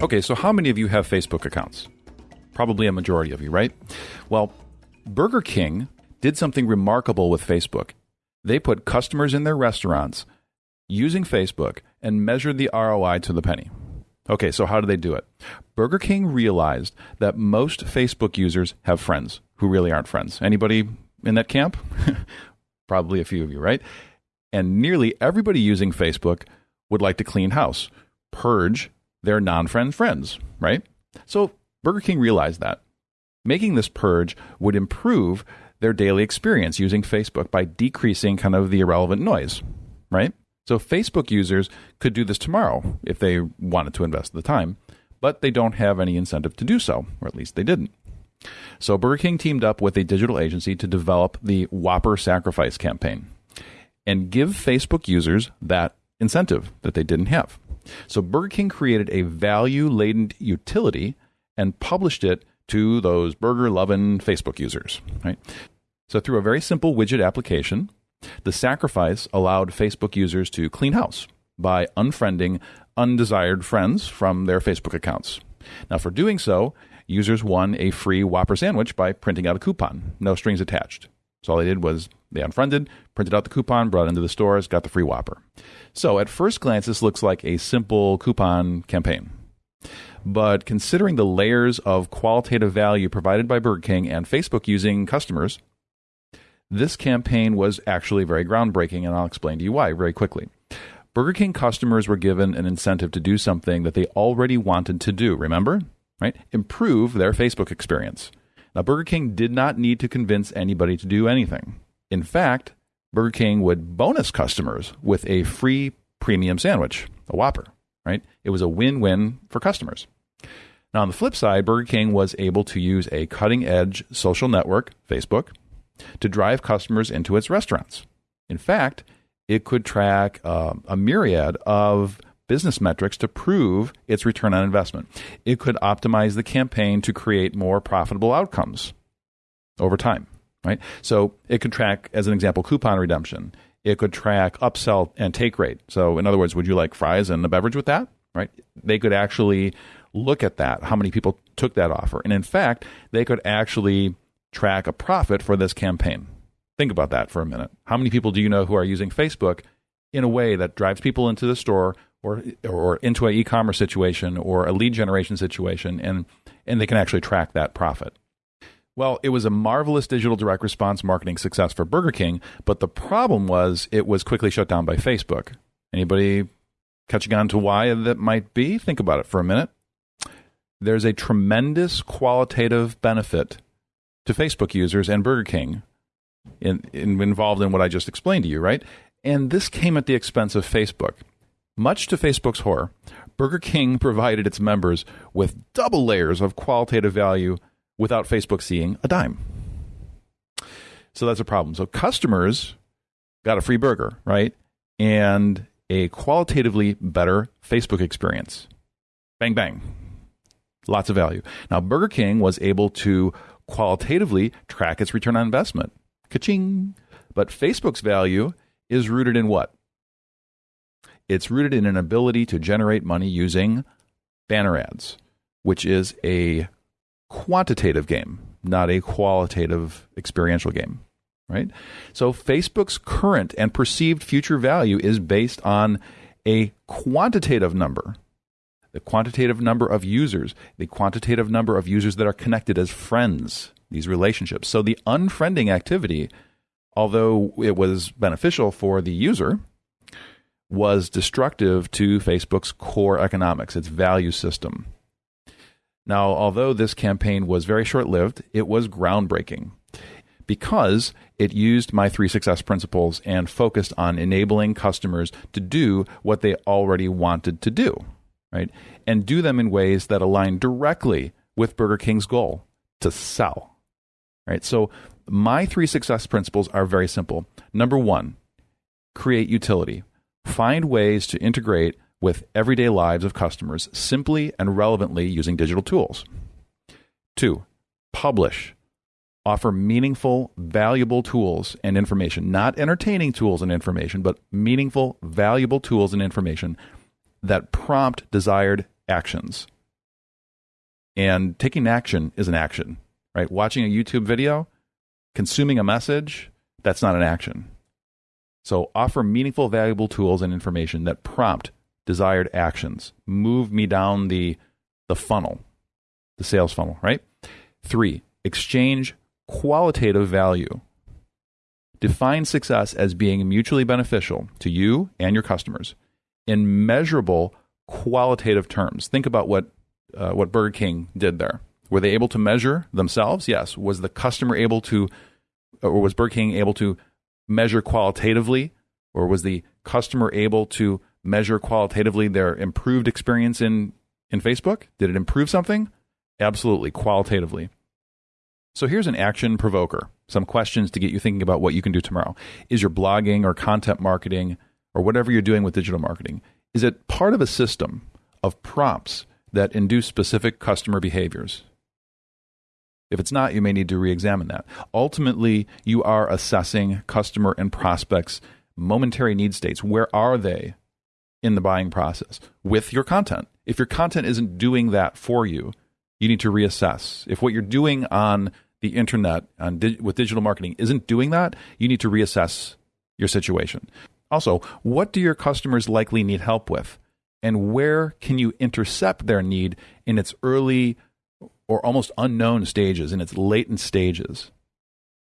Okay, so how many of you have Facebook accounts? Probably a majority of you, right? Well, Burger King did something remarkable with Facebook. They put customers in their restaurants using Facebook and measured the ROI to the penny. Okay, so how do they do it? Burger King realized that most Facebook users have friends who really aren't friends. Anybody in that camp? Probably a few of you, right? And nearly everybody using Facebook would like to clean house, purge their non friend friends, right? So Burger King realized that. Making this purge would improve their daily experience using Facebook by decreasing kind of the irrelevant noise, right? So Facebook users could do this tomorrow if they wanted to invest the time, but they don't have any incentive to do so, or at least they didn't. So Burger King teamed up with a digital agency to develop the Whopper Sacrifice campaign and give Facebook users that incentive that they didn't have. So Burger King created a value laden utility and published it to those burger loving Facebook users, right? So through a very simple widget application, the sacrifice allowed Facebook users to clean house by unfriending undesired friends from their Facebook accounts. Now, for doing so, users won a free Whopper sandwich by printing out a coupon, no strings attached. So all they did was they unfriended, printed out the coupon, brought it into the stores, got the free Whopper. So at first glance, this looks like a simple coupon campaign. But considering the layers of qualitative value provided by Burger King and Facebook using customers, this campaign was actually very groundbreaking, and I'll explain to you why very quickly. Burger King customers were given an incentive to do something that they already wanted to do, remember? Right? Improve their Facebook experience. Now, Burger King did not need to convince anybody to do anything. In fact, Burger King would bonus customers with a free premium sandwich, a Whopper, right? It was a win win for customers. Now, on the flip side, Burger King was able to use a cutting edge social network, Facebook, to drive customers into its restaurants. In fact, it could track uh, a myriad of business metrics to prove its return on investment. It could optimize the campaign to create more profitable outcomes over time, right? So it could track, as an example, coupon redemption. It could track upsell and take rate. So, in other words, would you like fries and a beverage with that? Right? They could actually look at that, how many people took that offer. And in fact, they could actually track a profit for this campaign. Think about that for a minute. How many people do you know who are using Facebook in a way that drives people into the store or or into an e-commerce situation or a lead generation situation and and they can actually track that profit. Well, it was a marvelous digital direct response marketing success for Burger King, but the problem was it was quickly shut down by Facebook. Anybody catching on to why that might be? Think about it for a minute. There's a tremendous qualitative benefit to Facebook users and Burger King in, in, involved in what I just explained to you, right? And this came at the expense of Facebook. Much to Facebook's horror, Burger King provided its members with double layers of qualitative value without Facebook seeing a dime. So that's a problem. So customers got a free burger, right? And a qualitatively better Facebook experience. Bang, bang. Lots of value. Now, Burger King was able to qualitatively track its return on investment. Ka-ching. But Facebook's value is rooted in what? It's rooted in an ability to generate money using banner ads, which is a quantitative game, not a qualitative experiential game, right? So Facebook's current and perceived future value is based on a quantitative number the quantitative number of users, the quantitative number of users that are connected as friends, these relationships. So the unfriending activity, although it was beneficial for the user, was destructive to Facebook's core economics, its value system. Now, although this campaign was very short lived, it was groundbreaking because it used my three success principles and focused on enabling customers to do what they already wanted to do right? And do them in ways that align directly with Burger King's goal to sell, right? So my three success principles are very simple. Number one, create utility. Find ways to integrate with everyday lives of customers simply and relevantly using digital tools. Two, publish. Offer meaningful, valuable tools and information, not entertaining tools and information, but meaningful, valuable tools and information that prompt desired actions. And taking action is an action, right? Watching a YouTube video, consuming a message, that's not an action. So offer meaningful, valuable tools and information that prompt desired actions. Move me down the the funnel, the sales funnel, right? Three, exchange qualitative value. Define success as being mutually beneficial to you and your customers in measurable qualitative terms. Think about what uh, what Burger King did there. Were they able to measure themselves? Yes. Was the customer able to, or was Burger King able to measure qualitatively, or was the customer able to measure qualitatively their improved experience in in Facebook? Did it improve something? Absolutely, qualitatively. So here's an action provoker. Some questions to get you thinking about what you can do tomorrow. Is your blogging or content marketing or whatever you're doing with digital marketing, is it part of a system of prompts that induce specific customer behaviors? If it's not, you may need to re examine that. Ultimately, you are assessing customer and prospects' momentary need states. Where are they in the buying process with your content? If your content isn't doing that for you, you need to reassess. If what you're doing on the internet on with digital marketing isn't doing that, you need to reassess your situation. Also, what do your customers likely need help with? And where can you intercept their need in its early or almost unknown stages, in its latent stages?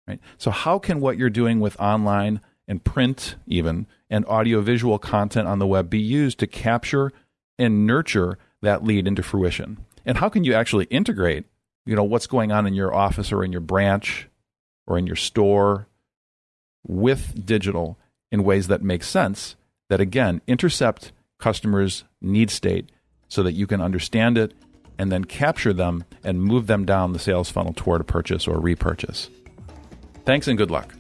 Right? So, how can what you're doing with online and print, even, and audiovisual content on the web be used to capture and nurture that lead into fruition? And how can you actually integrate, you know, what's going on in your office or in your branch or in your store with digital in ways that make sense that again intercept customers' need state so that you can understand it and then capture them and move them down the sales funnel toward a purchase or repurchase. Thanks and good luck.